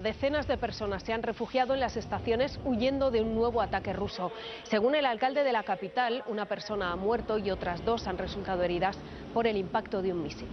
Decenas de personas se han refugiado en las estaciones huyendo de un nuevo ataque ruso. Según el alcalde de la capital, una persona ha muerto y otras dos han resultado heridas por el impacto de un misil.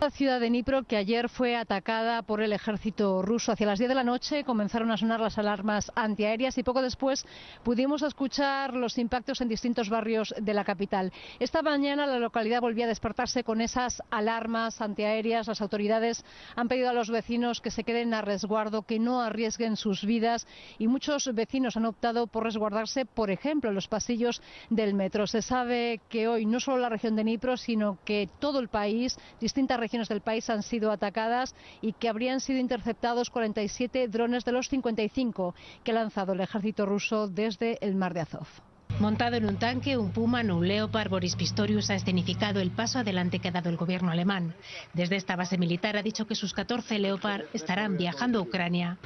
La ciudad de Dnipro, que ayer fue atacada por el ejército ruso. Hacia las 10 de la noche comenzaron a sonar las alarmas antiaéreas y poco después pudimos escuchar los impactos en distintos barrios de la capital. Esta mañana la localidad volvía a despertarse con esas alarmas antiaéreas. Las autoridades han pedido a los vecinos que se queden a resguardo, que no arriesguen sus vidas y muchos vecinos han optado por resguardarse, por ejemplo, en los pasillos del metro. Se sabe que hoy no solo la región de Dnipro, sino que todo el país, distintas regiones del país han sido atacadas y que habrían sido interceptados 47 drones de los 55 que ha lanzado el ejército ruso desde el mar de Azov. Montado en un tanque, un Puma, un Leopard, Boris Pistorius ha escenificado el paso adelante que ha dado el gobierno alemán. Desde esta base militar ha dicho que sus 14 Leopard estarán viajando a Ucrania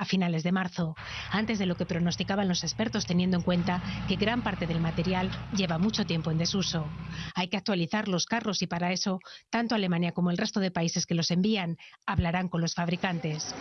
a finales de marzo, antes de lo que pronosticaban los expertos teniendo en cuenta que gran parte del material lleva mucho tiempo en desuso. Hay que actualizar los carros y para eso, tanto Alemania como el resto de países que los envían hablarán con los fabricantes.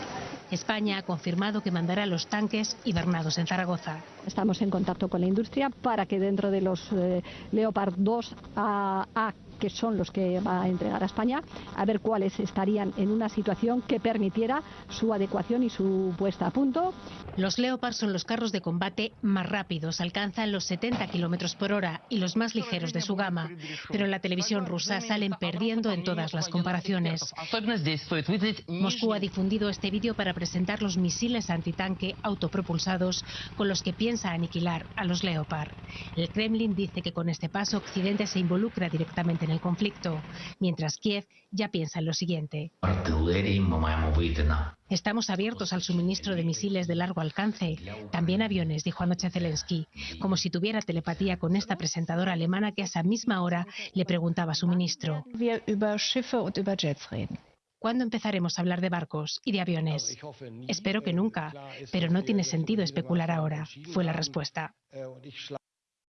España ha confirmado que mandará los tanques hibernados en Zaragoza. Estamos en contacto con la industria para que dentro de los eh, Leopard 2 a, a que son los que va a entregar a España, a ver cuáles estarían en una situación que permitiera su adecuación y su puesta a punto. Los Leopard son los carros de combate más rápidos, alcanzan los 70 kilómetros por hora y los más ligeros de su gama, pero en la televisión rusa salen perdiendo en todas las comparaciones. Moscú ha difundido este vídeo para presentar los misiles antitanque autopropulsados con los que piensa aniquilar a los Leopard. El Kremlin dice que con este paso Occidente se involucra directamente en el conflicto, mientras Kiev ya piensa en lo siguiente. Estamos abiertos al suministro de misiles de largo alcance, también aviones, dijo anoche Zelensky, como si tuviera telepatía con esta presentadora alemana que a esa misma hora le preguntaba a su ministro. ¿Cuándo empezaremos a hablar de barcos y de aviones? Espero que nunca, pero no tiene sentido especular ahora, fue la respuesta.